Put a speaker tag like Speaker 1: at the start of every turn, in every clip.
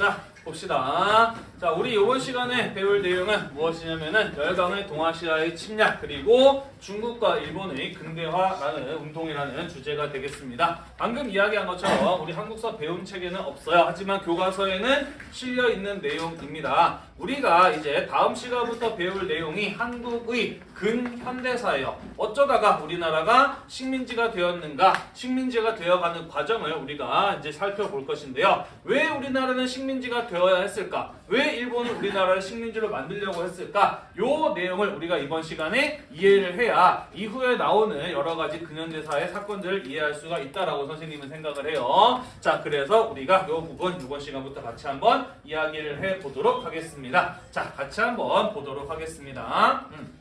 Speaker 1: 자, 봅시다. 자, 우리 이번 시간에 배울 내용은 무엇이냐면은 열강의 동아시아의 침략 그리고 중국과 일본의 근대화라는 운동이라는 주제가 되겠습니다. 방금 이야기한 것처럼 우리 한국사 배운 책에는 없어요. 하지만 교과서에는 실려 있는 내용입니다. 우리가 이제 다음 시간부터 배울 내용이 한국의 근현대사예요. 어쩌다가 우리나라가 식민지가 되었는가, 식민지가 되어가는 과정을 우리가 이제 살펴볼 것인데요. 왜 우리나라는 식민지가 되 어야 했을까? 왜 일본은 우리나라를 식민지로 만들려고 했을까? 요 내용을 우리가 이번 시간에 이해를 해야 이후에 나오는 여러 가지 근현대사의 사건들을 이해할 수가 있다라고 선생님은 생각을 해요. 자, 그래서 우리가 요 부분 이번 시간부터 같이 한번 이야기를 해 보도록 하겠습니다. 자, 같이 한번 보도록 하겠습니다. 음.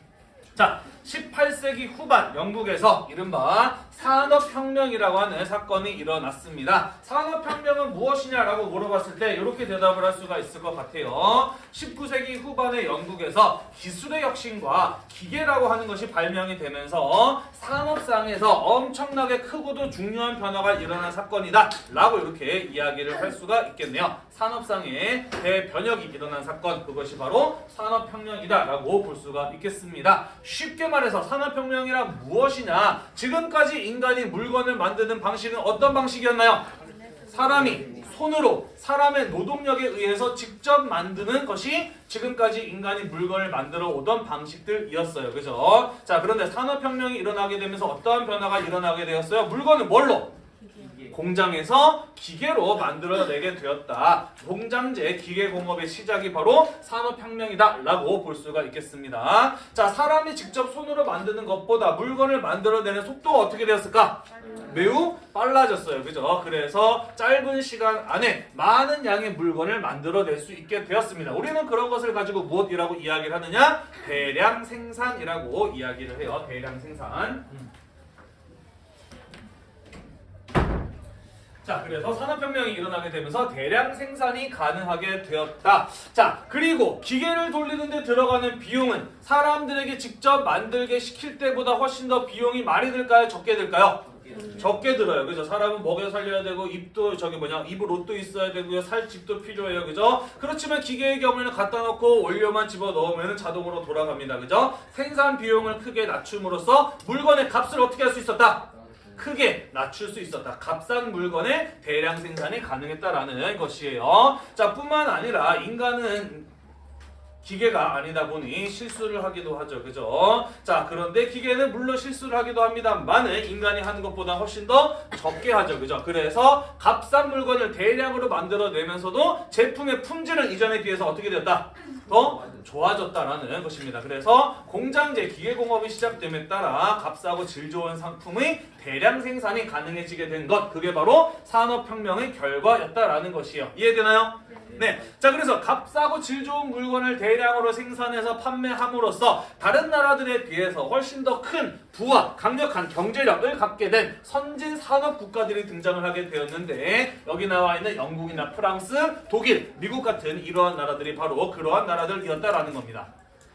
Speaker 1: 자, 18세기 후반 영국에서 이른바 산업혁명이라고 하는 사건이 일어났습니다. 산업혁명은 무엇이냐라고 물어봤을 때 이렇게 대답을 할 수가 있을 것 같아요. 19세기 후반의 영국에서 기술의 혁신과 기계라고 하는 것이 발명이 되면서 산업상에서 엄청나게 크고도 중요한 변화가 일어난 사건이다 라고 이렇게 이야기를 할 수가 있겠네요. 산업상의 대변혁이 일어난 사건 그것이 바로 산업혁명이다 라고 볼 수가 있겠습니다. 쉽게 말해서 산업혁명이란 무엇이냐 지금까지 인간이 물건을 만드는 방식은 어떤 방식이었나요? 사람이 손으로 사람의 노동력에 의해서 직접 만드는 것이 지금까지 인간이 물건을 만들어 오던 방식들이었어요. 그죠? 자, 그런데 산업혁명이 일어나게 되면서 어떠한 변화가 일어나게 되었어요? 물건을 뭘로? 공장에서 기계로 만들어내게 되었다. 공장제 기계공업의 시작이 바로 산업혁명이다 라고 볼 수가 있겠습니다. 자 사람이 직접 손으로 만드는 것보다 물건을 만들어내는 속도가 어떻게 되었을까? 매우 빨라졌어요. 그죠? 그래서 짧은 시간 안에 많은 양의 물건을 만들어낼 수 있게 되었습니다. 우리는 그런 것을 가지고 무엇이라고 이야기를 하느냐? 대량 생산이라고 이야기를 해요. 대량 생산. 자, 그래서 산업혁명이 일어나게 되면서 대량 생산이 가능하게 되었다. 자, 그리고 기계를 돌리는데 들어가는 비용은 사람들에게 직접 만들게 시킬 때보다 훨씬 더 비용이 많이 들까요? 적게 들까요? 적게 들어요. 그죠? 사람은 먹여 살려야 되고 입도 저기 뭐냐 입을 옷도 있어야 되고요. 살 집도 필요해요. 그죠? 그렇지만 기계의 경우에는 갖다 놓고 원료만 집어 넣으면 자동으로 돌아갑니다. 그죠? 생산 비용을 크게 낮춤으로써 물건의 값을 어떻게 할 수 있었다? 크게 낮출 수 있었다. 값싼 물건의 대량 생산이 가능했다라는 것이에요. 자, 뿐만 아니라 인간은 기계가 아니다 보니 실수를 하기도 하죠. 그죠? 자, 그런데 기계는 물론 실수를 하기도 합니다만은 인간이 하는 것보다 훨씬 더 적게 하죠. 그죠? 그래서 값싼 물건을 대량으로 만들어내면서도 제품의 품질은 이전에 비해서 어떻게 되었다? 더 좋아졌다라는 것입니다. 그래서 공장제 기계공업이 시작됨에 따라 값싸고 질 좋은 상품의 대량 생산이 가능해지게 된 것, 그게 바로 산업혁명의 결과였다라는 것이에요. 이해되나요? 네. 자, 그래서 값싸고 질 좋은 물건을 대량으로 생산해서 판매함으로써 다른 나라들에 비해서 훨씬 더큰 부와 강력한 경제력을 갖게 된 선진 산업 국가들이 등장을 하게 되었는데 여기 나와 있는 영국이나 프랑스, 독일, 미국 같은 이러한 나라들이 바로 그러한 나라들이었다라는 겁니다.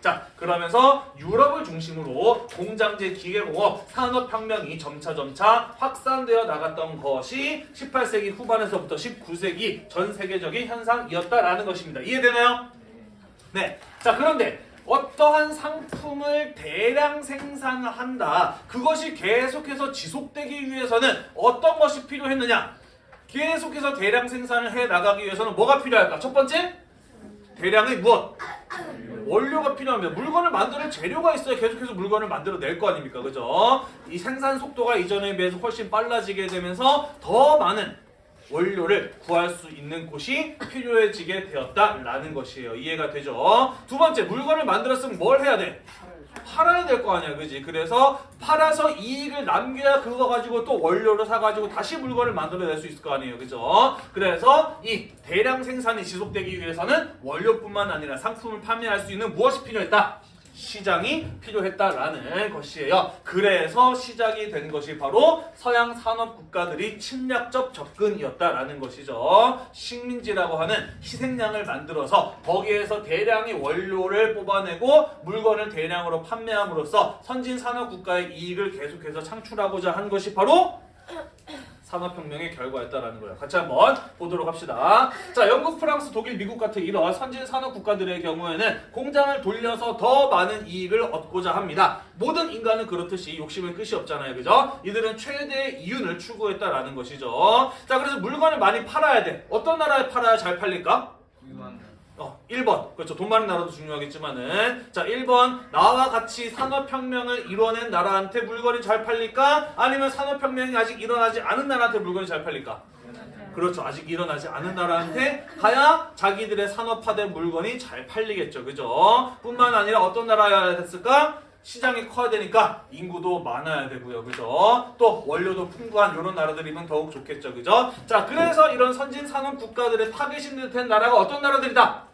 Speaker 1: 자 그러면서 유럽을 중심으로 공장제 기계공업 산업혁명이 점차점차 확산되어 나갔던 것이 18세기 후반에서부터 19세기 전 세계적인 현상이었다라는 것입니다. 이해되나요? 네. 자 그런데 어떠한 상품을 대량 생산을 한다. 그것이 계속해서 지속되기 위해서는 어떤 것이 필요했느냐? 계속해서 대량 생산을 해 나가기 위해서는 뭐가 필요할까? 첫 번째, 대량의 무엇? 원료가 필요합니다. 물건을 만드는 재료가 있어야 계속해서 물건을 만들어낼 거 아닙니까? 그죠? 이 생산 속도가 이전에 비해서 훨씬 빨라지게 되면서 더 많은 원료를 구할 수 있는 곳이 필요해지게 되었다라는 것이에요. 이해가 되죠? 두 번째, 물건을 만들었으면 뭘 해야 돼? 팔아야 될 거 아니야, 그지? 그래서 팔아서 이익을 남겨야 그거 가지고 또 원료를 사가지고 다시 물건을 만들어낼 수 있을 거 아니에요, 그죠? 그래서 이 대량 생산이 지속되기 위해서는 원료뿐만 아니라 상품을 판매할 수 있는 무엇이 필요했다? 시장이 필요했다라는 것이에요. 그래서 시작이 된 것이 바로 서양 산업 국가들이 침략적 접근이었다라는 것이죠. 식민지라고 하는 희생양을 만들어서 거기에서 대량의 원료를 뽑아내고 물건을 대량으로 판매함으로써 선진 산업 국가의 이익을 계속해서 창출하고자 한 것이 바로 산업혁명의 결과였다라는 거예요. 같이 한번 보도록 합시다. 자, 영국, 프랑스, 독일, 미국 같은 이런 선진 산업 국가들의 경우에는 공장을 돌려서 더 많은 이익을 얻고자 합니다. 모든 인간은 그렇듯이 욕심은 끝이 없잖아요. 그죠? 이들은 최대의 이윤을 추구했다라는 것이죠. 자, 그래서 물건을 많이 팔아야 돼. 어떤 나라에 팔아야 잘 팔릴까? 어, 1번. 그렇죠. 돈 많은 나라도 중요하겠지만은. 자, 1번. 나와 같이 산업혁명을 이뤄낸 나라한테 물건이 잘 팔릴까? 아니면 산업혁명이 아직 일어나지 않은 나라한테 물건이 잘 팔릴까? 그렇죠. 아직 일어나지 않은 나라한테 가야 자기들의 산업화된 물건이 잘 팔리겠죠. 그죠? 뿐만 아니라 어떤 나라야 됐을까? 시장이 커야 되니까 인구도 많아야 되고요. 그죠? 또 원료도 풍부한 이런 나라들이면 더욱 좋겠죠. 그죠? 자, 그래서 이런 선진 산업 국가들의 타겟인 듯한 나라가 어떤 나라들이다?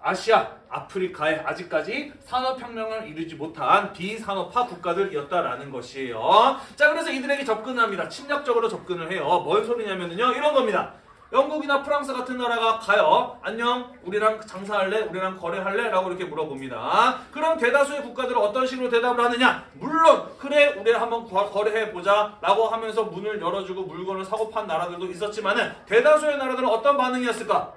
Speaker 1: 아시아, 아프리카에 아직까지 산업혁명을 이루지 못한 비산업화 국가들이었다라는 것이에요. 자, 그래서 이들에게 접근합니다. 침략적으로 접근을 해요. 뭔 소리냐면요. 이런 겁니다. 영국이나 프랑스 같은 나라가 가요. 안녕, 우리랑 장사할래? 우리랑 거래할래? 라고 이렇게 물어봅니다. 그럼 대다수의 국가들은 어떤 식으로 대답을 하느냐? 물론, 그래, 우리 한번 거- 거래해보자. 라고 하면서 문을 열어주고 물건을 사고 판 나라들도 있었지만 은 대다수의 나라들은 어떤 반응이었을까?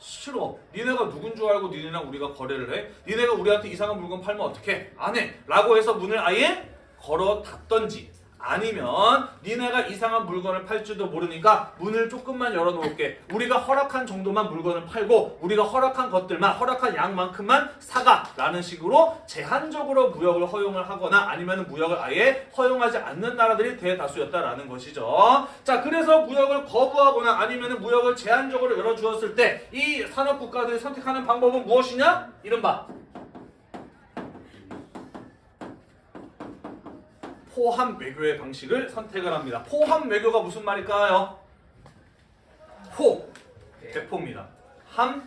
Speaker 1: 싫어. 니네가 누군 줄 알고 니네랑 우리가 거래를 해? 니네가 우리한테 이상한 물건 팔면 어떡해? 안 해. 라고 해서 문을 아예 걸어 닫던지 아니면 니네가 이상한 물건을 팔 줄도 모르니까 문을 조금만 열어놓을게. 우리가 허락한 정도만 물건을 팔고 우리가 허락한 것들만 허락한 양만큼만 사가 라는 식으로 제한적으로 무역을 허용을 하거나 아니면 무역을 아예 허용하지 않는 나라들이 대다수였다라는 것이죠. 자 그래서 무역을 거부하거나 아니면 무역을 제한적으로 열어주었을 때 이 산업 국가들이 선택하는 방법은 무엇이냐? 이른바 포함 외교의 방식을 선택을 합니다. 포함 외교가 무슨 말일까요? 포 대포입니다. 함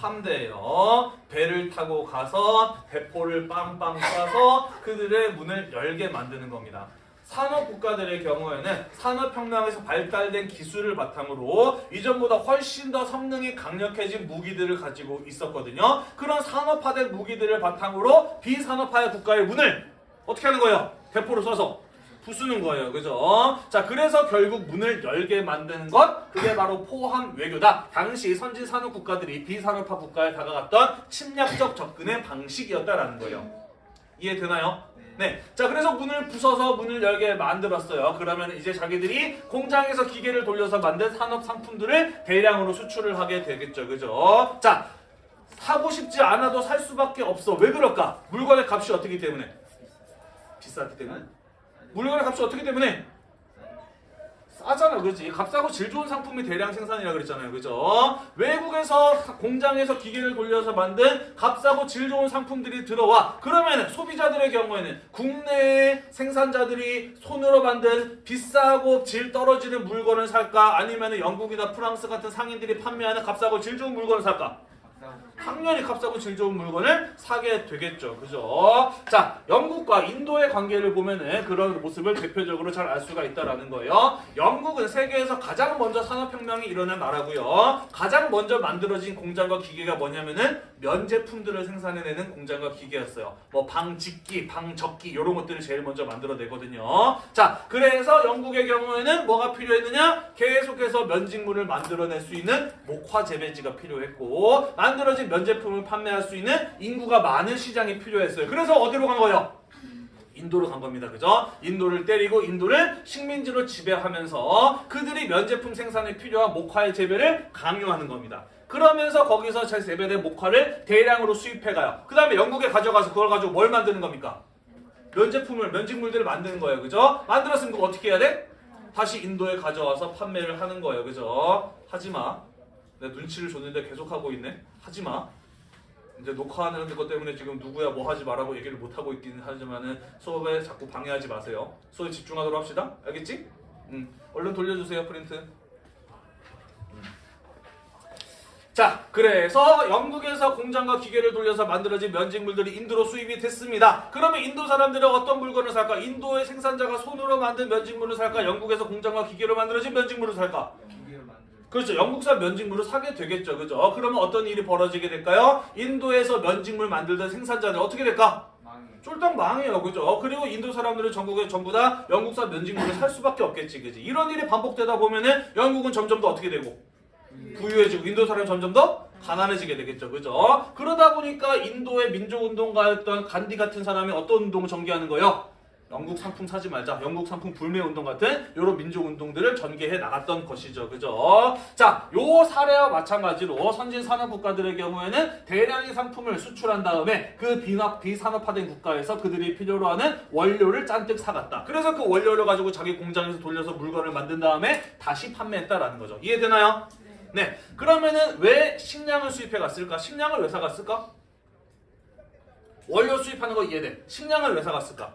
Speaker 1: 함대예요. 배를 타고 가서 대포를 빵빵 쏴서 그들의 문을 열게 만드는 겁니다. 산업 국가들의 경우에는 산업혁명에서 발달된 기술을 바탕으로 이전보다 훨씬 더 성능이 강력해진 무기들을 가지고 있었거든요. 그런 산업화된 무기들을 바탕으로 비산업화의 국가의 문을 어떻게 하는 거예요? 대포를 쏴서 부수는 거예요. 그죠? 자, 그래서 결국 문을 열게 만드는 것, 그게 바로 포함 외교다. 당시 선진 산업 국가들이 비산업화 국가에 다가갔던 침략적 접근의 방식이었다라는 거예요. 이해되나요? 네. 자, 그래서 문을 부숴서 문을 열게 만들었어요. 그러면 이제 자기들이 공장에서 기계를 돌려서 만든 산업 상품들을 대량으로 수출을 하게 되겠죠. 그죠? 자, 사고 싶지 않아도 살 수밖에 없어. 왜 그럴까? 물건의 값이 어떻기 때문에? 비쌌기 때문에. 물건의 값이 어떻기 때문에? 싸잖아, 그렇지? 값싸고 질 좋은 상품이 대량 생산이라 그랬잖아요, 그죠? 외국에서 공장에서 기계를 돌려서 만든 값싸고 질 좋은 상품들이 들어와. 그러면 소비자들의 경우에는 국내 생산자들이 손으로 만든 비싸고 질 떨어지는 물건을 살까? 아니면 영국이나 프랑스 같은 상인들이 판매하는 값싸고 질 좋은 물건을 살까? 당연히 값싸고 질 좋은 물건을 사게 되겠죠. 그죠? 자, 영국과 인도의 관계를 보면은 그런 모습을 대표적으로 잘 알 수가 있다라는 거예요. 영국은 세계에서 가장 먼저 산업혁명이 일어난 나라고요. 가장 먼저 만들어진 공장과 기계가 뭐냐면은 면 제품들을 생산해내는 공장과 기계였어요. 뭐 방직기, 방적기 이런 것들을 제일 먼저 만들어내거든요. 자, 그래서 영국의 경우에는 뭐가 필요했느냐? 계속해서 면직물을 만들어낼 수 있는 목화 재배지가 필요했고 만들어진 면 제품을 판매할 수 있는 인구가 많은 시장이 필요했어요. 그래서 어디로 간 거예요? 인도로 간 겁니다. 그죠? 인도를 때리고 인도를 식민지로 지배하면서 그들이 면제품 생산에 필요한 목화의 재배를 강요하는 겁니다. 그러면서 거기서 제 재배된 목화를 대량으로 수입해 가요. 그 다음에 영국에 가져가서 그걸 가지고 뭘 만드는 겁니까? 면제품을, 면직물들을 만드는 거예요. 그죠? 만들었으면 그거 어떻게 해야 돼? 다시 인도에 가져와서 판매를 하는 거예요. 그죠? 하지 마. 내 눈치를 줬는데 계속 하고 있네. 하지 마. 이제 녹화하는 것 때문에 지금 누구야 뭐 하지 말라고 얘기를 못 하고 있긴 하지만은 수업에 자꾸 방해하지 마세요. 수업에 집중하도록 합시다. 알겠지? 음. 얼른 돌려주세요 프린트. 음. 자, 그래서 영국에서 공장과 기계를 돌려서 만들어진 면직물들이 인도로 수입이 됐습니다. 그러면 인도 사람들은 어떤 물건을 살까? 인도의 생산자가 손으로 만든 면직물을 살까? 영국에서 공장과 기계로 만들어진 면직물을 살까? 그렇죠. 영국산 면직물을 사게 되겠죠. 그죠? 그러면 어떤 일이 벌어지게 될까요? 인도에서 면직물 만들던 생산자들 어떻게 될까? 쫄딱 망해요, 그죠? 그리고 인도 사람들은 전국에 전부 다 영국산 면직물을 살 수밖에 없겠지, 그지? 이런 일이 반복되다 보면은 영국은 점점 더 어떻게 되고 부유해지고 인도 사람이 점점 더 가난해지게 되겠죠, 그죠? 그러다 보니까 인도의 민족운동가였던 간디 같은 사람이 어떤 운동을 전개하는 거예요? 영국 상품 사지 말자, 영국 상품 불매 운동 같은 이런 민족 운동들을 전개해 나갔던 것이죠, 그죠? 자, 요 사례와 마찬가지로 선진 산업 국가들의 경우에는 대량의 상품을 수출한 다음에 그 비납 비산업화된 국가에서 그들이 필요로 하는 원료를 잔뜩 사갔다. 그래서 그 원료를 가지고 자기 공장에서 돌려서 물건을 만든 다음에 다시 판매했다라는 거죠. 이해되나요? 네. 그러면은 왜 식량을 수입해 갔을까? 식량을 왜 사갔을까? 원료 수입하는 거 이해돼. 식량을 왜 사갔을까?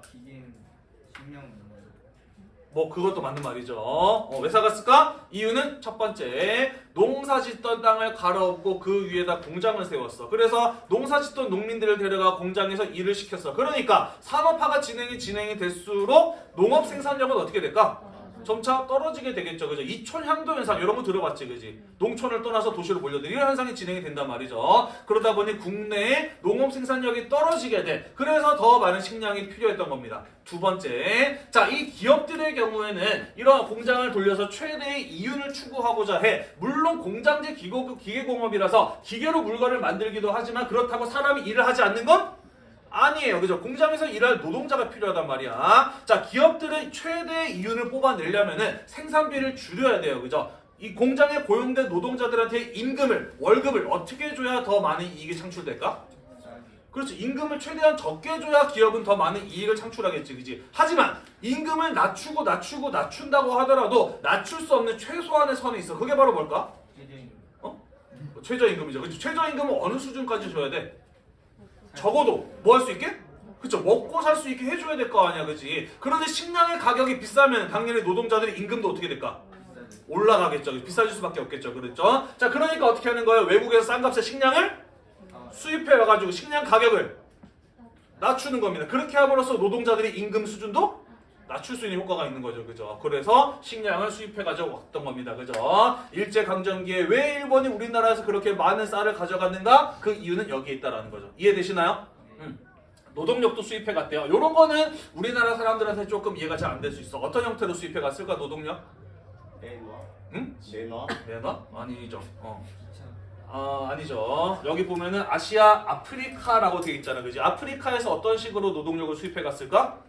Speaker 1: 뭐뭐 그것도 맞는 말이죠. 어, 왜 사갔을까? 이유는 첫 번째 농사 짓던 땅을 갈아엎고 그 위에다 공장을 세웠어. 그래서 농사 짓던 농민들을 데려가 공장에서 일을 시켰어. 그러니까 산업화가 진행이 진행이 될수록 농업 생산력은 어떻게 될까? 점차 떨어지게 되겠죠. 그죠? 이촌 향도 현상 이런 거 들어봤지. 그지? 농촌을 떠나서 도시로 몰려들 이런 현상이 진행이 된단 말이죠. 그러다 보니 국내의 농업 생산력이 떨어지게 돼. 그래서 더 많은 식량이 필요했던 겁니다. 두 번째. 자, 이 기업들의 경우에는 이러한 공장을 돌려서 최대의 이윤을 추구하고자 해. 물론 공장제 기고, 기계공업이라서 기계로 물건을 만들기도 하지만 그렇다고 사람이 일을 하지 않는 건 아니에요. 그죠? 공장에서 일할 노동자가 필요하단 말이야. 자, 기업들은 최대의 이윤을 뽑아내려면은 생산비를 줄여야 돼요. 그죠? 이 공장에 고용된 노동자들한테 임금을, 월급을 어떻게 줘야 더 많은 이익이 창출될까? 그렇지. 임금을 최대한 적게 줘야 기업은 더 많은 이익을 창출하겠지. 그지? 하지만 임금을 낮추고 낮추고 낮춘다고 하더라도 낮출 수 없는 최소한의 선이 있어. 그게 바로 뭘까?
Speaker 2: 최저임금.
Speaker 1: 최저임금이죠. 그죠? 최저임금은 어느 수준까지 줘야 돼? 적어도 뭐 할 수 있게? 그쵸. 먹고 살 수 있게 해줘야 될 거 아니야 그지? 그런데 식량의 가격이 비싸면 당연히 노동자들의 임금도 어떻게 될까. 올라가겠죠. 비싸질 수밖에 없겠죠. 그렇죠? 자 그러니까 어떻게 하는 거예요? 외국에서 싼 값에 식량을
Speaker 2: 아,
Speaker 1: 수입해 와가지고 식량 가격을 낮추는 겁니다. 그렇게 함으로써 노동자들의 임금 수준도 낮출 수 있는 효과가 있는 거죠 그죠 그래서 식량을 수입해 가지고 왔던 겁니다 그죠 일제강점기에 왜 일본이 우리나라에서 그렇게 많은 쌀을 가져갔는가 그 이유는 여기에 있다라는 거죠 이해되시나요?
Speaker 2: 네.
Speaker 1: 노동력도 수입해 갔대요. 이런 거는 우리나라 사람들한테 조금 이해가 잘 안 될 수 있어. 어떤 형태로 수입해 갔을까 노동력?
Speaker 3: 매너?
Speaker 1: 응?
Speaker 3: 매너?
Speaker 1: 매너? 아니죠. 어.
Speaker 2: 자,
Speaker 1: 아 아니죠. 여기 보면은 아시아, 아프리카라고 되어 있잖아, 그지? 아프리카에서 어떤 식으로 노동력을 수입해 갔을까?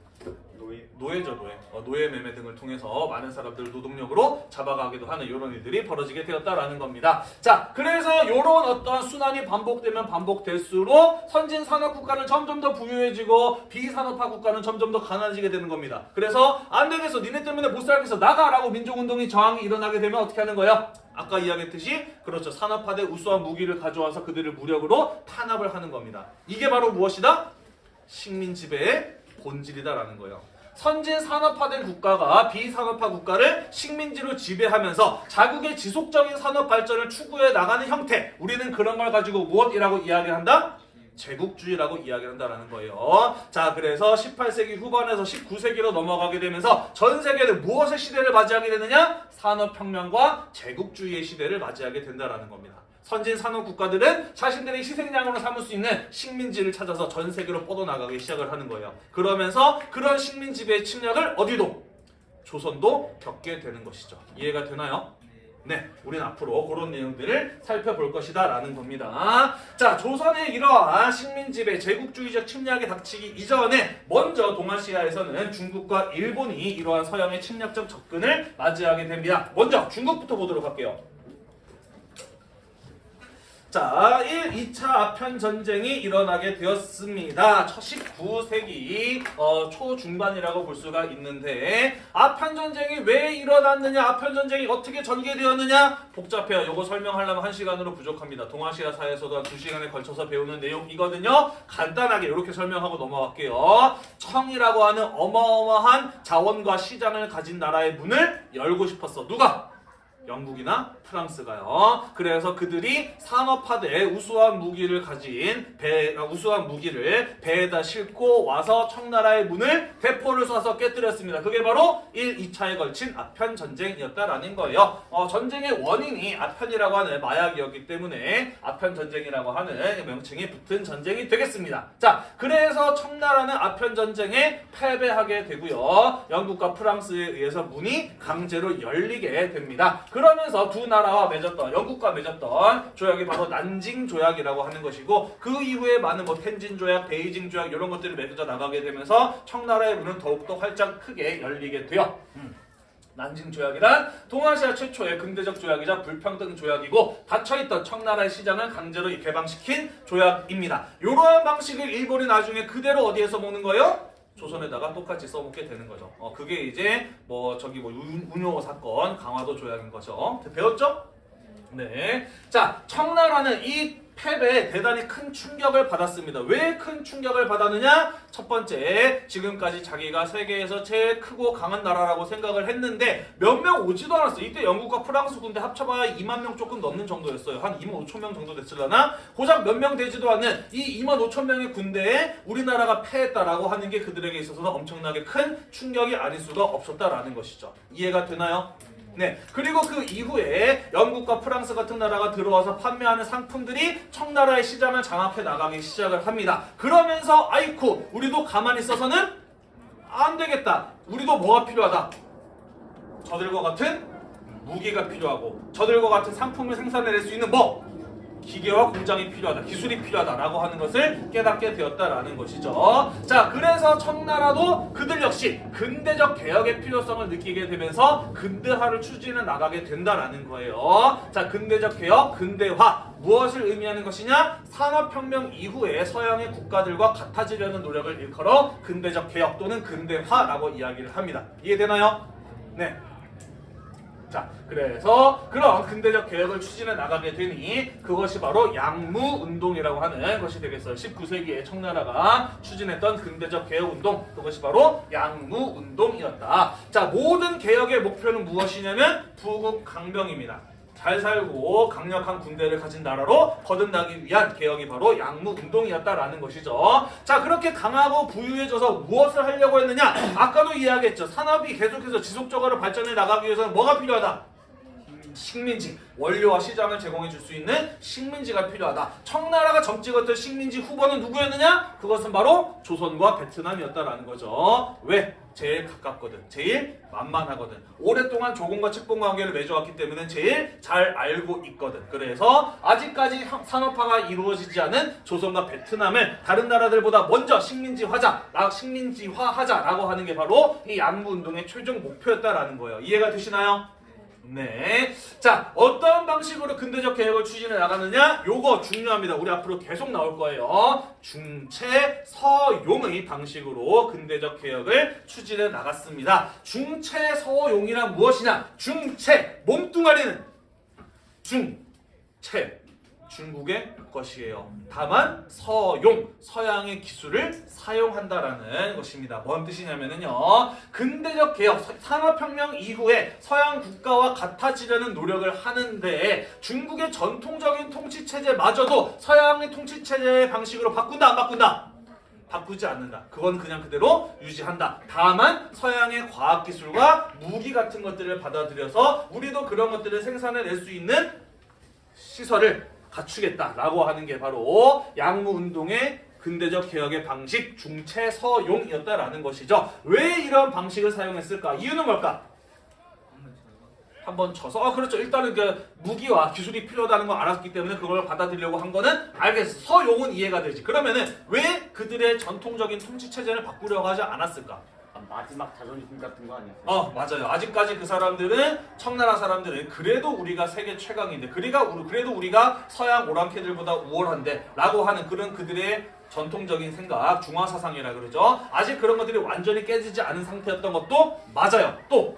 Speaker 3: 노예?
Speaker 1: 노예죠, 노예. 어, 노예 매매 등을 통해서 많은 사람들을 노동력으로 잡아가기도 하는 이런 일들이 벌어지게 되었다라는 겁니다. 자, 그래서 이런 어떤 순환이 반복되면 반복될수록 선진 산업 국가는 점점 더 부유해지고 비산업화 국가는 점점 더 가난해지게 되는 겁니다. 그래서 안 되겠어, 니네 때문에 못 살겠어, 나가라고 민족운동이 저항이 일어나게 되면 어떻게 하는 거야? 아까 이야기했듯이 그렇죠 산업화된 우수한 무기를 가져와서 그들을 무력으로 탄압을 하는 겁니다. 이게 바로 무엇이다? 식민 지배의 본질이다라는 거예요. 선진 산업화된 국가가 비산업화 국가를 식민지로 지배하면서 자국의 지속적인 산업 발전을 추구해 나가는 형태. 우리는 그런 걸 가지고 무엇이라고 이야기한다? 제국주의라고 이야기한다라는 거예요. 자, 그래서 18세기 후반에서 19세기로 넘어가게 되면서 전 세계는 무엇의 시대를 맞이하게 되느냐? 산업혁명과 제국주의의 시대를 맞이하게 된다라는 겁니다. 선진 산업 국가들은 자신들의 희생양으로 삼을 수 있는 식민지를 찾아서 전 세계로 뻗어나가기 시작을 하는 거예요. 그러면서 그런 식민 지배의 침략을 어디도 조선도 겪게 되는 것이죠. 이해가 되나요?
Speaker 2: 네.
Speaker 1: 네, 우리는 앞으로 그런 내용들을 살펴볼 것이다 라는 겁니다. 자, 조선의 이러한 식민지배 제국주의적 침략이 닥치기 이전에 먼저 동아시아에서는 중국과 일본이 이러한 서양의 침략적 접근을 맞이하게 됩니다. 먼저 중국부터 보도록 할게요. 자, 1, 2차 아편 전쟁이 일어나게 되었습니다. 19세기 어, 초중반이라고 볼 수가 있는데 아편 전쟁이 왜 일어났느냐, 아편 전쟁이 어떻게 전개되었느냐 복잡해요. 요거 설명하려면 한 시간으로 부족합니다. 동아시아사에서도 한두 시간에 걸쳐서 배우는 내용이거든요. 간단하게 이렇게 설명하고 넘어갈게요. 청이라고 하는 어마어마한 자원과 시장을 가진 나라의 문을 열고 싶었어. 누가? 영국이나 프랑스가요. 그래서 그들이 산업화돼 우수한 무기를 가진 배 아, 우수한 무기를 배에다 싣고 와서 청나라의 문을 대포를 쏴서 깨뜨렸습니다. 그게 바로 1, 2차에 걸친 아편 전쟁이었다라는 거예요. 어, 전쟁의 원인이 아편이라고 하는 마약이었기 때문에 아편 전쟁이라고 하는 명칭이 붙은 전쟁이 되겠습니다. 자, 그래서 청나라는 아편 전쟁에 패배하게 되고요. 영국과 프랑스에 의해서 문이 강제로 열리게 됩니다. 그러면서 두 나라와 맺었던 영국과 맺었던 조약이 바로 난징 조약이라고 하는 것이고 그 이후에 많은 뭐 텐진 조약, 베이징 조약 이런 것들이 맺어져 나가게 되면서 청나라의 문은 더욱더 활짝 크게 열리게. 음. 난징 조약이란 동아시아 최초의 근대적 조약이자 불평등 조약이고 닫혀있던 청나라의 시장을 강제로 개방시킨 조약입니다. 이러한 방식을 일본이 나중에 그대로 어디에서 먹는 거예요? 조선에다가 똑같이 써먹게 되는 거죠. 어, 그게 이제 뭐 저기 뭐 운- 운용호 사건 강화도 조약인 거죠. 배웠죠? 네. 자, 청나라는 이 패배에 대단히 큰 충격을 받았습니다. 왜 큰 충격을 받았느냐? 첫 번째, 지금까지 자기가 세계에서 제일 크고 강한 나라라고 생각을 했는데 몇 명 오지도 않았어요. 이때 영국과 프랑스 군대 합쳐봐야 2만 명 조금 넘는 정도였어요. 한 2만 5천 명 정도 됐을라나? 고작 몇 명 되지도 않는 이 2만 5천 명의 군대에 우리나라가 패했다라고 하는 게 그들에게 있어서는 엄청나게 큰 충격이 아닐 수가 없었다라는 것이죠. 이해가 되나요? 네. 그리고 그 이후에 영국과 프랑스 같은 나라가 들어와서 판매하는 상품들이 청나라의 시장을 장악해 나가기 시작을 합니다. 그러면서 아이쿠 우리도 가만히 있어서는 안 되겠다. 우리도 뭐가 필요하다. 저들과 같은 무기가 필요하고 저들과 같은 상품을 생산해낼 수 있는 뭐 기계와 공장이 필요하다, 기술이 필요하다라고 하는 것을 깨닫게 되었다라는 것이죠. 자, 그래서 청나라도 그들 역시 근대적 개혁의 필요성을 느끼게 되면서 근대화를 추진해 나가게 된다라는 거예요. 자, 근대적 개혁, 근대화 무엇을 의미하는 것이냐? 산업혁명 이후에 서양의 국가들과 같아지려는 노력을 일컬어 근대적 개혁 또는 근대화라고 이야기를 합니다. 이해되나요? 네. 자, 그래서 그런 근대적 개혁을 추진해 나가게 되니 그것이 바로 양무 운동이라고 하는 것이 되겠어요. 19세기에 청나라가 추진했던 근대적 개혁 운동 그것이 바로 양무 운동이었다. 자, 모든 개혁의 목표는 무엇이냐면 부국 강병입니다. 잘 살고 강력한 군대를 가진 나라로 거듭나기 위한 개혁이 바로 양무 운동이었다라는 것이죠. 자, 그렇게 강하고 부유해져서 무엇을 하려고 했느냐? 아까도 이야기했죠. 산업이 계속해서 지속적으로 발전해 나가기 위해서는 뭐가 필요하다? 식민지, 원료와 시장을 제공해 줄 수 있는 식민지가 필요하다. 청나라가 점찍었던 식민지 후보는 누구였느냐? 그것은 바로 조선과 베트남이었다라는 거죠. 왜? 제일 가깝거든. 제일 만만하거든. 오랫동안 조공과 측봉 관계를 맺어왔기 때문에 제일 잘 알고 있거든. 그래서 아직까지 형- 산업화가 이루어지지 않은 조선과 베트남을 다른 나라들보다 먼저 식민지화자, 라- 식민지화하자라고 하는 게 바로 이 양무 운동의 최종 목표였다라는 거예요. 이해가 되시나요? 네. 자, 어떤 방식으로 근대적 개혁을 추진해 나가느냐? 요거 중요합니다. 우리 앞으로 계속 나올 거예요. 중체 서용의 방식으로 근대적 개혁을 추진해 나갔습니다. 중체 서용이란 무엇이냐? 중체 몸뚱아리는 중체 중국의 것이에요. 다만 서용 서양의 기술을 사용한다라는 것입니다. 뭔 뜻이냐면요. 근대적 개혁 서- 산업혁명 이후에 서양 국가와 같아지려는 노력을 하는데 중국의 전통적인 통치 체제마저도 서양의 통치 체제의 방식으로 바꾼다 안 바꾼다? 바꾸지 않는다. 그건 그냥 그대로 유지한다. 다만 서양의 과학 기술과 무기 같은 것들을 받아들여서 우리도 그런 것들을 생산해낼 수 있는 시설을 갖추겠다라고 하는 게 바로 양무 운동의 근대적 개혁의 방식 중체서용이었다라는 것이죠. 왜 이런 방식을 사용했을까? 이유는 뭘까?
Speaker 2: 한번
Speaker 1: 쳐서 아 그렇죠 일단은 그 무기와 기술이 필요하다는 걸 알았기 때문에 그걸 받아들이려고 한 거는 알겠어 서용은 이해가 되지 그러면은 왜 그들의 전통적인 통치 체제를 바꾸려고 하지 않았을까
Speaker 3: 아, 마지막 자존심 같은 거 아니었어요?
Speaker 1: 어 맞아요 아직까지 그 사람들은 청나라 사람들은 그래도 우리가 세계 최강인데 그리가 우리- 그래도 우리가 서양 오랑캐들보다 우월한데 라고 하는 그런 그들의 전통적인 생각 중화 사상이라 그러죠 아직 그런 것들이 완전히 깨지지 않은 상태였던 것도 맞아요 또또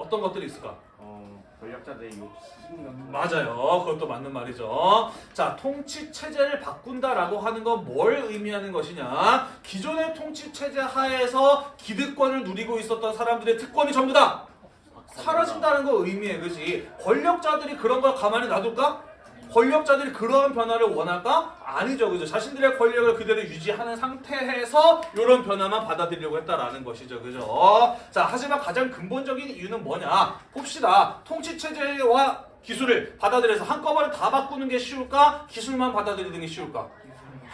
Speaker 1: 어떤 것들이 있을까?
Speaker 3: 어, 권력자들의 욕심
Speaker 1: 맞아요. 그것도 맞는 말이죠. 자, 통치 체제를 바꾼다라고 하는 건 뭘 의미하는 것이냐? 기존의 통치 체제 하에서 기득권을 누리고 있었던 사람들의 특권이 전부 다 사라진다는 거 의미해, 그지? 권력자들이 그런 걸 가만히 놔둘까? 권력자들이 그러한 변화를 원할까? 아니죠, 그죠? 자신들의 권력을 그대로 유지하는 상태에서 이런 변화만 받아들이려고 했다라는 것이죠, 그죠? 자, 하지만 가장 근본적인 이유는 뭐냐? 봅시다. 통치 체제와 기술을 받아들여서 한꺼번에 다 바꾸는 게 쉬울까? 기술만 받아들이는 게 쉬울까?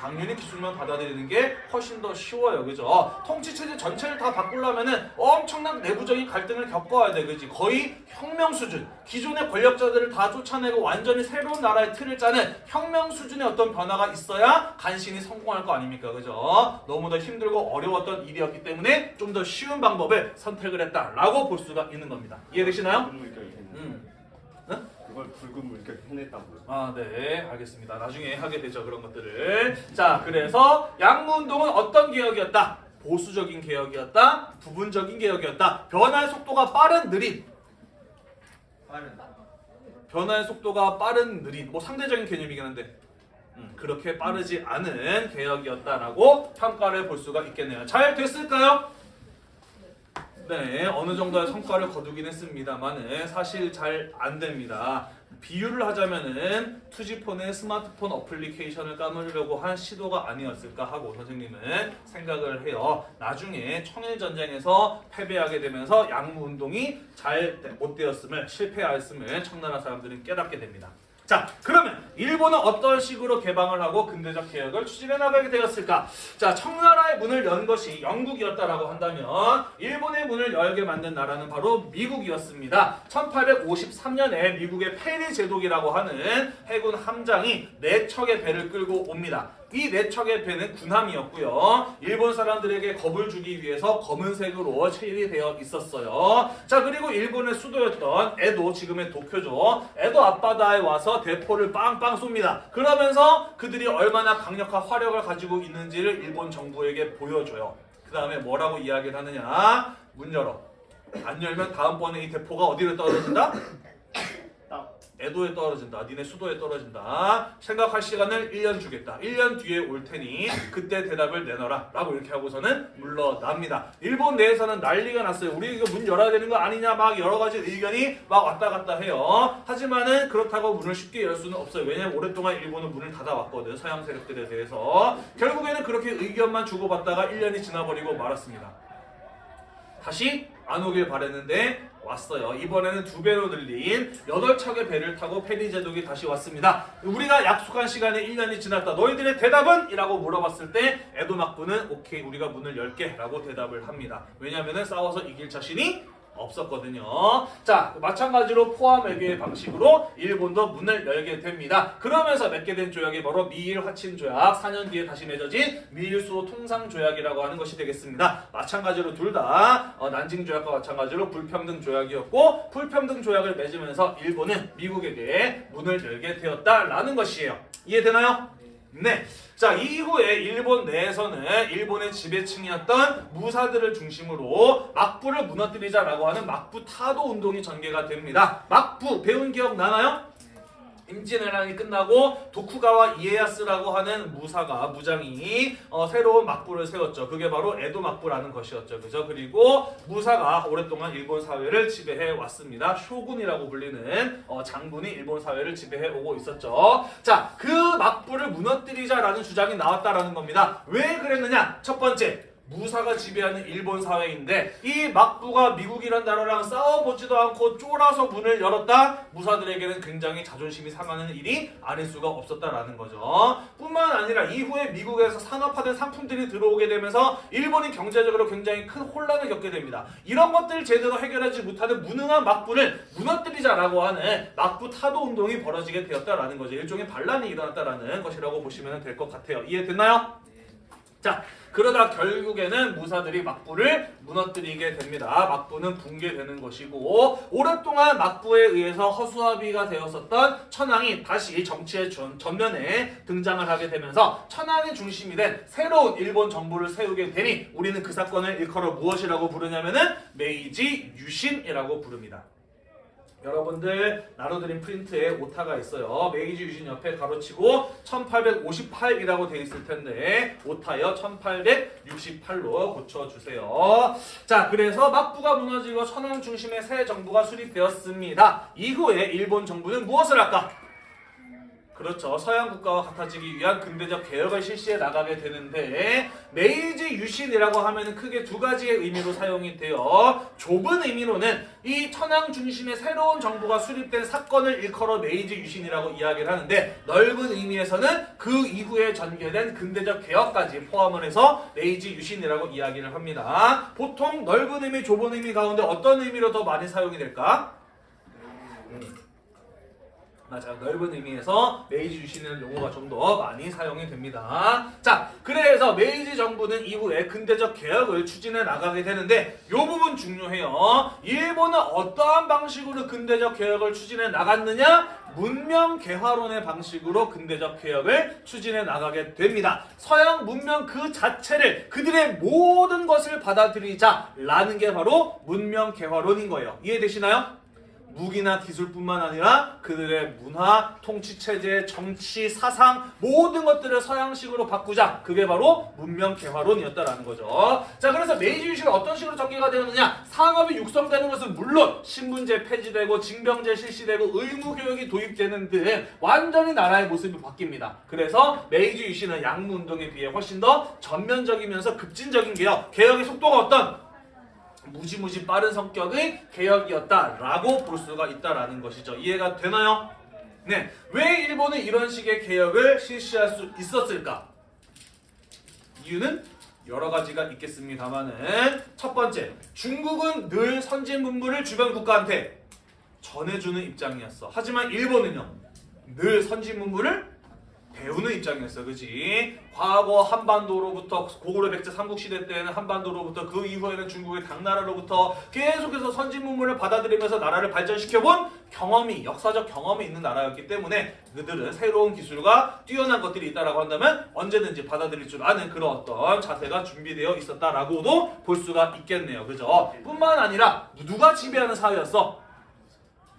Speaker 1: 당연히 기술만 받아들이는 게 훨씬 더 쉬워요. 그죠? 통치 체제 전체를 다 바꾸려면은 엄청난 내부적인 갈등을 겪어야 돼. 그지? 거의 혁명 수준. 기존의 권력자들을 다 쫓아내고 완전히 새로운 나라의 틀을 짜는 혁명 수준의 어떤 변화가 있어야 간신히 성공할 거 아닙니까? 그죠? 너무 더 힘들고 어려웠던 일이었기 때문에 좀 더 쉬운 방법을 선택을 했다라고 볼 수가 있는 겁니다. 이해되시나요?
Speaker 3: 붉
Speaker 1: 음.
Speaker 3: 그걸 붉은 물결이 해냈다고요.
Speaker 1: 아, 네, 알겠습니다. 나중에 하게 되죠, 그런 것들을. 자, 그래서 양무운동은 어떤 개혁이었다? 보수적인 개혁이었다? 부분적인 개혁이었다? 변화의 속도가 빠른, 느린?
Speaker 2: 빠른.
Speaker 1: 변화의 속도가 빠른, 느린. 뭐 상대적인 개념이긴 한데. 음, 그렇게 빠르지 않은 개혁이었다라고 평가를 볼 수가 있겠네요. 잘 됐을까요? 네, 어느 정도의 성과를 거두긴 했습니다만은 사실 잘 안 됩니다. 비유를 하자면은 투지폰의 스마트폰 어플리케이션을 까먹으려고 한 시도가 아니었을까 하고 선생님은 생각을 해요. 나중에 청일전쟁에서 패배하게 되면서 양무운동이 잘 못 되었음을 실패하였음을 청나라 사람들은 깨닫게 됩니다. 자, 그러면 일본은 어떤 식으로 개방을 하고 근대적 개혁을 추진해 나가게 되었을까? 자, 청나라의 문을 연 것이 영국이었다라고 한다면 일본의 문을 열게 만든 나라는 바로 미국이었습니다. 1853년에 미국의 페리 제독이라고 하는 해군 함장이 네 척의 배를 끌고 옵니다. 이네 척의 배는 군함이었고요. 일본 사람들에게 겁을 주기 위해서 검은색으로 칠이 되어 있었어요. 자 그리고 일본의 수도였던 에도 지금의 도쿄죠. 에도 앞바다에 와서 대포를 빵빵 쏩니다. 그러면서 그들이 얼마나 강력한 화력을 가지고 있는지를 일본 정부에게 보여줘요. 그 다음에 뭐라고 이야기를 하느냐? 문 열어. 안 열면 다음번에 이 대포가 어디로 떨어진다?
Speaker 3: 딱
Speaker 1: 에도에 떨어진다. 니네 수도에 떨어진다. 생각할 시간을 1년 주겠다. 1년 뒤에 올 테니 그때 대답을 내놔라. 라고 이렇게 하고서는 물러납니다. 일본 내에서는 난리가 났어요. 우리 이거 문 열어야 되는 거 아니냐 막 여러 가지 의견이 막 왔다 갔다 해요. 하지만은 그렇다고 문을 쉽게 열 수는 없어요. 왜냐면 오랫동안 일본은 문을 닫아왔거든. 서양 세력들에 대해서. 결국에는 그렇게 의견만 주고받다가 1년이 지나버리고 말았습니다. 다시 안 오길 바랬는데 왔어요. 이번에는 두 배로 늘린 8척의 배를 타고 페리 제독이 다시 왔습니다. 우리가 약속한 시간에 1년이 지났다. 너희들의 대답은? 이라고 물어봤을 때 에도 막부는 오케이 우리가 문을 열게 라고 대답을 합니다. 왜냐하면 싸워서 이길 자신이 없었거든요. 자, 마찬가지로 포함 외교의 방식으로 일본도 문을 열게 됩니다. 그러면서 맺게 된 조약이 바로 미일 화친 조약, 4년 뒤에 다시 맺어진 미일 수호 통상 조약이라고 하는 것이 되겠습니다. 마찬가지로 둘다 난징 조약과 마찬가지로 불평등 조약이었고 불평등 조약을 맺으면서 일본은 미국에게 문을 열게 되었다라는 것이에요. 이해되나요? 네. 자, 이후에 일본 내에서는 일본의 지배층이었던 무사들을 중심으로 막부를 무너뜨리자라고 하는 막부 타도 운동이 전개가 됩니다. 막부 배운 기억 나나요? 임진왜란이 끝나고 도쿠가와 이에야스라고 하는 무사가 무장이 어, 새로운 막부를 세웠죠. 그게 바로 에도 막부라는 것이었죠. 그죠? 그리고 무사가 오랫동안 일본 사회를 지배해 왔습니다. 쇼군이라고 불리는 어, 장군이 일본 사회를 지배해 오고 있었죠. 자, 그 막부를 무너뜨리자라는 주장이 나왔다라는 겁니다. 왜 그랬느냐? 첫 번째, 무사가 지배하는 일본 사회인데 이 막부가 미국이란 나라랑 싸워보지도 않고 쫄아서 문을 열었다. 무사들에게는 굉장히 자존심이 상하는 일이 아닐 수가 없었다라는 거죠. 뿐만 아니라 이후에 미국에서 산업화된 상품들이 들어오게 되면서 일본이 경제적으로 굉장히 큰 혼란을 겪게 됩니다. 이런 것들을 제대로 해결하지 못하는 무능한 막부를 무너뜨리자라고 하는 막부 타도 운동이 벌어지게 되었다라는 거죠. 일종의 반란이 일어났다라는 것이라고 보시면 될 것 같아요. 이해됐나요? 자 그러다 결국에는 무사들이 막부를 무너뜨리게 됩니다. 막부는 붕괴되는 것이고 오랫동안 막부에 의해서 허수아비가 되었었던 천황이 다시 정치의 전, 전면에 등장을 하게 되면서 천황이 중심이 된 새로운 일본 정부를 세우게 되니 우리는 그 사건을 일컬어 무엇이라고 부르냐면은 메이지 유신이라고 부릅니다. 여러분들 나눠드린 프린트에 오타가 있어요. 메이지 유신 옆에 가로치고 1858이라고 돼 있을 텐데 오타여 1868로 고쳐주세요. 자 그래서 막부가 무너지고 천황 중심의 새 정부가 수립되었습니다. 이후에 일본 정부는 무엇을 할까? 그렇죠. 서양 국가와 같아지기 위한 근대적 개혁을 실시해 나가게 되는데 메이지 유신이라고 하면 크게 두 가지의 의미로 사용이 되어 좁은 의미로는 이 천황 중심의 새로운 정부가 수립된 사건을 일컬어 메이지 유신이라고 이야기를 하는데 넓은 의미에서는 그 이후에 전개된 근대적 개혁까지 포함을 해서 메이지 유신이라고 이야기를 합니다. 보통 넓은 의미, 좁은 의미 가운데 어떤 의미로 더 많이 사용이 될까? 맞아요. 넓은 의미에서 메이지 유신이라는 용어가 좀 더 많이 사용이 됩니다. 자, 그래서 메이지 정부는 이후에 근대적 개혁을 추진해 나가게 되는데 이 부분 중요해요. 일본은 어떠한 방식으로 근대적 개혁을 추진해 나갔느냐? 문명 개화론의 방식으로 근대적 개혁을 추진해 나가게 됩니다. 서양 문명 그 자체를 그들의 모든 것을 받아들이자라는 게 바로 문명 개화론인 거예요. 이해되시나요? 무기나 기술뿐만 아니라 그들의 문화, 통치 체제, 정치, 사상 모든 것들을 서양식으로 바꾸자. 그게 바로 문명 개화론이었다라는 거죠. 자, 그래서 메이지 유신은 어떤 식으로 전개가 되었느냐? 산업이 육성되는 것은 물론 신분제 폐지되고 징병제 실시되고 의무 교육이 도입되는 등 완전히 나라의 모습이 바뀝니다. 그래서 메이지 유신은 양무 운동에 비해 훨씬 더 전면적이면서 급진적인 개혁, 개혁의 속도가 어떤 무지무지 빠른 성격의 개혁이었다라고 볼 수가 있다라는 것이죠. 이해가 되나요? 네. 왜 일본은 이런 식의 개혁을 실시할 수 있었을까? 이유는 여러 가지가 있겠습니다만은 첫 번째, 중국은 늘 선진 문물을 주변 국가한테 전해주는 입장이었어. 하지만 일본은요, 늘 선진 문물을 배우는 입장이었어, 그지? 과거 한반도로부터 고구려 백제 삼국시대 때는 한반도로부터 그 이후에는 중국의 당나라로부터 계속해서 선진 문물을 받아들이면서 나라를 발전시켜본 경험이 역사적 경험이 있는 나라였기 때문에 그들은 새로운 기술과 뛰어난 것들이 있다라고 한다면 언제든지 받아들일 줄 아는 그런 어떤 자세가 준비되어 있었다라고도 볼 수가 있겠네요, 그죠? 뿐만 아니라 누가 지배하는 사회였어?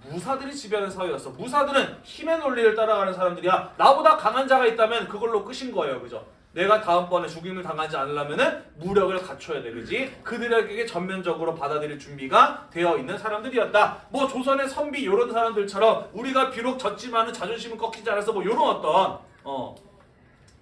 Speaker 1: 무사들이 지배하는 사회였어. 무사들은 힘의 논리를 따라가는 사람들이야. 나보다 강한 자가 있다면 그걸로 끝인 거예요. 그죠? 내가 다음번에 죽임을 당하지 않으려면은 무력을 갖춰야 돼. 그지? 그들에게 전면적으로 받아들일 준비가 되어 있는 사람들이었다. 뭐 조선의 선비 이런 사람들처럼 우리가 비록 졌지만은 자존심은 꺾이지 않아서 뭐 이런 어떤 어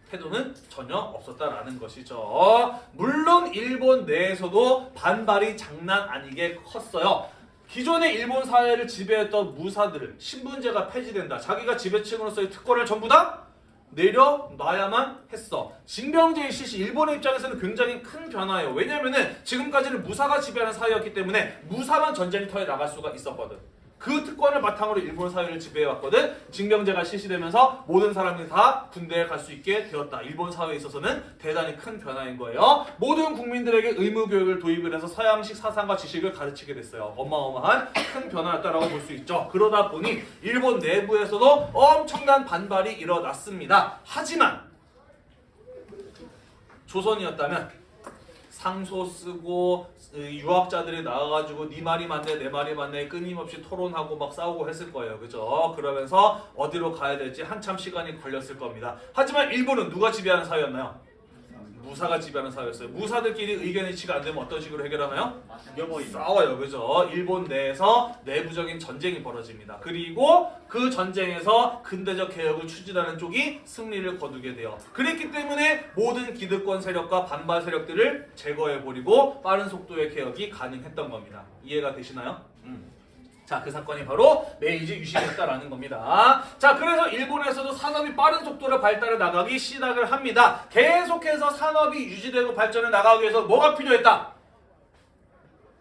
Speaker 1: 태도는 전혀 없었다라는 것이죠. 물론 일본 내에서도 반발이 장난 아니게 컸어요. 기존의 일본 사회를 지배했던 무사들을 신분제가 폐지된다. 자기가 지배층으로서의 특권을 전부 다 내려놔야만 했어. 징병제의 실시 일본의 입장에서는 굉장히 큰 변화예요. 왜냐면은 지금까지는 무사가 지배하는 사회였기 때문에 무사만 전쟁터에 나갈 수가 있었거든. 그 특권을 바탕으로 일본 사회를 지배해왔거든. 징병제가 실시되면서 모든 사람이 다 군대에 갈 수 있게 되었다. 일본 사회에 있어서는 대단히 큰 변화인 거예요. 모든 국민들에게 의무 교육을 도입을 해서 서양식 사상과 지식을 가르치게 됐어요. 어마어마한 큰 변화였다라고 볼 수 있죠. 그러다 보니 일본 내부에서도 엄청난 반발이 일어났습니다. 하지만 조선이었다면 상소 쓰고 이 유학자들이 나와가지고 네 말이 맞네 내 말이 맞네 끊임없이 토론하고 막 싸우고 했을 거예요. 그죠? 그러면서 어디로 가야 될지 한참 시간이 걸렸을 겁니다. 하지만 일본은 누가 지배하는 사회였나요 무사가 지배하는 사회였어요. 무사들끼리 의견 일치가 안 되면 어떤 식으로 해결하나요? 싸워요. 그죠? 일본 내에서 내부적인 전쟁이 벌어집니다. 그리고 그 전쟁에서 근대적 개혁을 추진하는 쪽이 승리를 거두게 돼요. 그랬기 때문에 모든 기득권 세력과 반발 세력들을 제거해버리고 빠른 속도의 개혁이 가능했던 겁니다. 이해가 되시나요? 음. 자, 그 사건이 바로 메이지 유신이었다라는 겁니다. 자, 그래서 일본에서도 산업이 빠른 속도로 발달해 나가기 시작을 합니다. 계속해서 산업이 유지되고 발전해 나가기 위해서 뭐가 필요했다?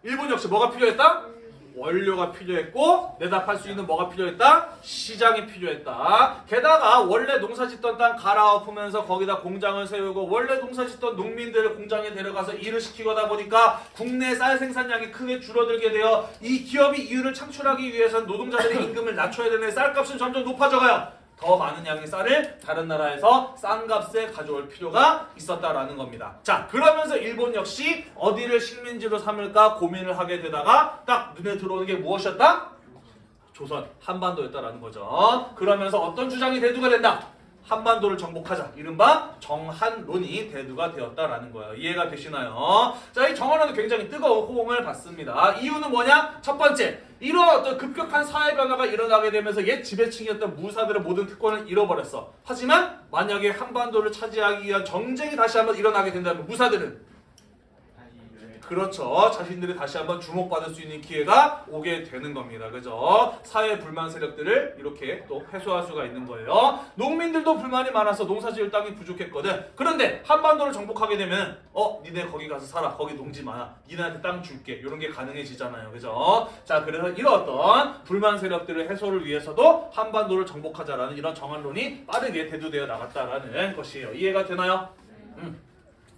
Speaker 1: 일본 역시 뭐가 필요했다? 원료가 필요했고 팔수 있는 뭐가 필요했다? 시장이 필요했다. 게다가 원래 농사 짓던 땅 갈아엎으면서 거기다 공장을 세우고 원래 농사 짓던 농민들을 공장에 데려가서 일을 시키거나 보니까 국내 쌀 생산량이 크게 줄어들게 되어 이 기업이 이윤을 창출하기 위해서는 노동자들의 임금을 낮춰야 되는 쌀값은 점점 높아져가요. 더 많은 양의 쌀을 다른 나라에서 싼 값에 가져올 필요가 있었다라는 겁니다. 자, 그러면서 일본 역시 어디를 식민지로 삼을까 고민을 하게 되다가 딱 눈에 들어오는 게 무엇이었다? 조선 한반도였다라는 거죠. 그러면서 어떤 주장이 대두가 된다? 한반도를 정복하자. 이른바 정한론이 대두가 되었다라는 거예요. 이해가 되시나요? 자, 이 정한론은 굉장히 뜨거운 호응을 받습니다. 이유는 뭐냐? 첫 번째, 이런 어떤 급격한 사회 변화가 일어나게 되면서 옛 지배층이었던 무사들의 모든 특권을 잃어버렸어. 하지만 만약에 한반도를 차지하기 위한 정쟁이 다시 한번 일어나게 된다면 무사들은 그렇죠. 자신들이 다시 한번 주목받을 수 있는 기회가 오게 되는 겁니다. 그죠? 사회 불만 세력들을 이렇게 또 해소할 수가 있는 거예요. 농민들도 불만이 많아서 농사 지을 땅이 부족했거든. 그런데 한반도를 정복하게 되면 어, 니네 거기 가서 살아. 거기 농지 많아. 니네한테 땅 줄게. 이런 게 가능해지잖아요. 그죠? 자, 그래서 이런 어떤 불만 세력들의 해소를 위해서도 한반도를 정복하자라는 이런 정한론이 빠르게 대두되어 나갔다라는 것이에요. 이해가 되나요? 음.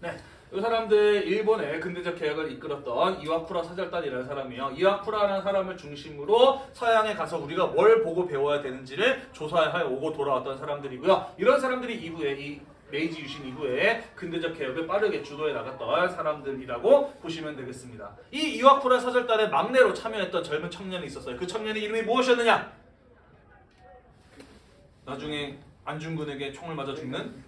Speaker 1: 네. 이 사람들 일본의 근대적 개혁을 이끌었던 이와쿠라 사절단이라는 사람이에요. 이와쿠라라는 사람을 중심으로 서양에 가서 우리가 뭘 보고 배워야 되는지를 조사해 오고 돌아왔던 사람들이고요. 이런 사람들이 이후에 이 메이지 유신 이후에 근대적 개혁을 빠르게 주도해 나갔던 사람들이라고 보시면 되겠습니다. 이 이와쿠라 사절단의 막내로 참여했던 젊은 청년이 있었어요. 그 청년의 이름이 무엇이었느냐? 나중에 안중근에게 총을 맞아 죽는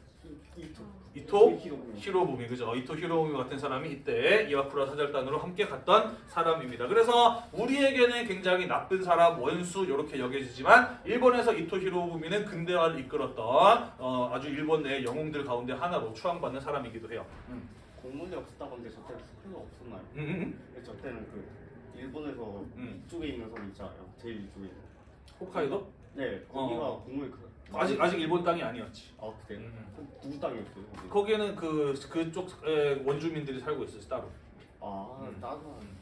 Speaker 1: 이토 히로부미 그죠? 이토 히로부미 같은 사람이 이때 이와쿠라 사절단으로 함께 갔던 사람입니다. 그래서 우리에게는 굉장히 나쁜 사람, 원수 이렇게 여겨지지만 일본에서 이토 히로부미는 근대화를 이끌었던 어, 아주 일본 내 영웅들 가운데 하나로 추앙받는 사람이기도 해요. 음.
Speaker 3: 공문이 없었다고 하는데 저 때는 스크가 없었나요?
Speaker 1: 음, 음,
Speaker 3: 근데 저 때는 그 일본에서
Speaker 1: 음.
Speaker 3: 이쪽에 있는 섬 있잖아요. 제일 이쪽에 있는.
Speaker 1: 홋카이도?
Speaker 3: 네, 거기가
Speaker 1: 어.
Speaker 3: 공문이 그
Speaker 1: 아직 아직 일본 땅이 아니었지.
Speaker 3: 아 그래?
Speaker 1: 음.
Speaker 3: 누구 땅이었어요? 거기?
Speaker 1: 거기에는 그 그쪽 에, 원주민들이 살고 있었어 따로.
Speaker 3: 아
Speaker 1: 음.
Speaker 3: 따뜻한.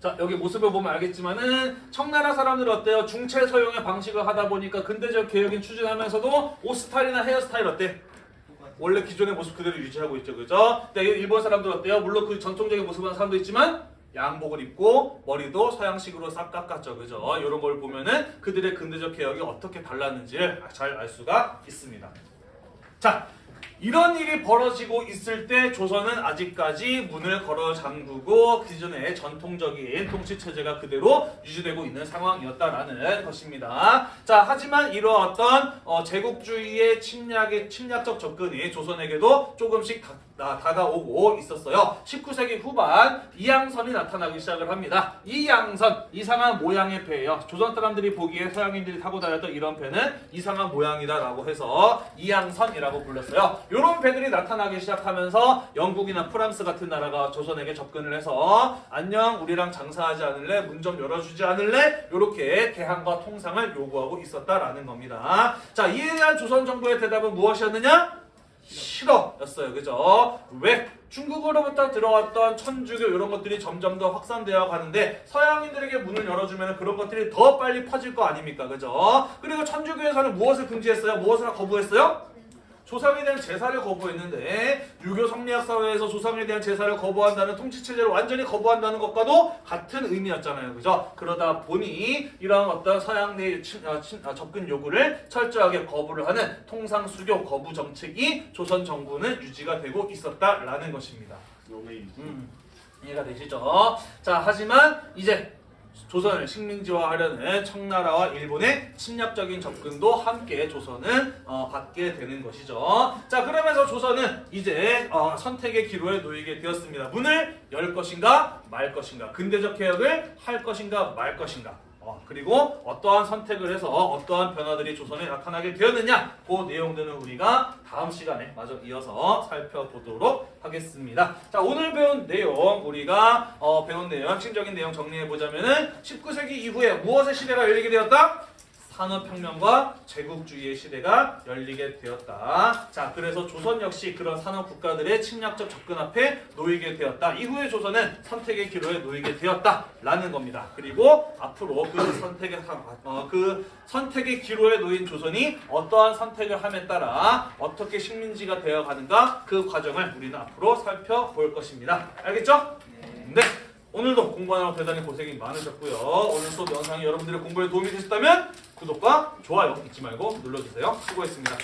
Speaker 1: 자 여기 모습을 보면 알겠지만은 청나라 사람들 어때요? 중체 서용의 방식을 하다 보니까 근대적 개혁인 추진하면서도 옷 스타일이나 헤어 스타일 어때? 원래 기존의 모습 그대로 유지하고 있죠, 그죠? 근데 일본 사람들 어때요? 물론 그 전통적인 모습을 하는 사람도 있지만 양복을 입고 머리도 서양식으로 싹 깎았죠, 그죠? 이런 걸 보면은 그들의 근대적 개혁이 어떻게 달랐는지를 잘 알 수가 있습니다. 자, 이런 일이 벌어지고 있을 때 조선은 아직까지 문을 걸어 잠그고 기존의 전통적인 통치 체제가 그대로 유지되고 있는 상황이었다라는 것입니다. 자, 하지만 이러한 어떤 어, 제국주의의 침략의 침략적 접근이 조선에게도 조금씩 다가오고 있었어요. 19세기 후반 이양선이 나타나기 시작을 합니다. 이양선 이상한 모양의 배예요. 조선 사람들이 보기에 서양인들이 타고 다녔던 이런 배는 이상한 모양이다라고 해서 이양선이라고 불렀어요. 이런 배들이 나타나기 시작하면서 영국이나 프랑스 같은 나라가 조선에게 접근을 해서 안녕 우리랑 장사하지 않을래 문 좀 열어주지 않을래 이렇게 개항과 통상을 요구하고 있었다라는 겁니다. 자 이에 대한 조선 정부의 대답은 무엇이었느냐? 싫어였어요. 그죠? 왜? 중국으로부터 들어왔던 천주교 이런 것들이 점점 더 확산되어 가는데 서양인들에게 문을 열어주면 그런 것들이 더 빨리 퍼질 거 아닙니까? 그죠? 그리고 천주교에서는 무엇을 금지했어요? 무엇을 거부했어요? 조상에 대한 제사를 거부했는데 유교 성리학 사회에서 조상에 대한 제사를 거부한다는 통치 체제를 완전히 거부한다는 것과도 같은 의미였잖아요. 그죠? 그러다 보니 이러한 어떤 서양 내 친- 어, 접근 요구를 철저하게 거부를 하는 통상 수교 거부 정책이 조선 정부는 유지가 되고 있었다라는 것입니다. 음, 이해가 되시죠? 자, 하지만 이제 조선을 식민지화하려는 청나라와 일본의 침략적인 접근도 함께 조선은 어, 받게 되는 것이죠. 자, 그러면서 조선은 이제 어, 선택의 기로에 놓이게 되었습니다. 문을 열 것인가 말 것인가, 근대적 개혁을 할 것인가 말 것인가. 어, 그리고 어떠한 선택을 해서 어떠한 변화들이 조선에 나타나게 되었느냐 그 내용들은 우리가 다음 시간에 마저 이어서 살펴보도록 하겠습니다. 자 오늘 배운 내용 우리가 어, 배운 내용 핵심적인 내용 정리해 보자면 은 19세기 이후에 무엇의 시대가 열리게 되었다? 산업혁명과 제국주의의 시대가 열리게 되었다. 자, 그래서 조선 역시 그런 산업 국가들의 침략적 접근 앞에 놓이게 되었다. 이후에 조선은 선택의 기로에 놓이게 되었다 라는 겁니다. 그리고 앞으로 그 선택의 상- 어, 그 선택의 기로에 놓인 조선이 어떠한 선택을 함에 따라 어떻게 식민지가 되어 가는가 그 과정을 우리는 앞으로 살펴볼 것입니다. 알겠죠? 네. 오늘도 공부하느라 대단히 고생이 많으셨고요. 오늘 수업 영상이 여러분들의 공부에 도움이 되셨다면 구독과 좋아요 잊지 말고 눌러주세요. 수고했습니다.